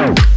Oh.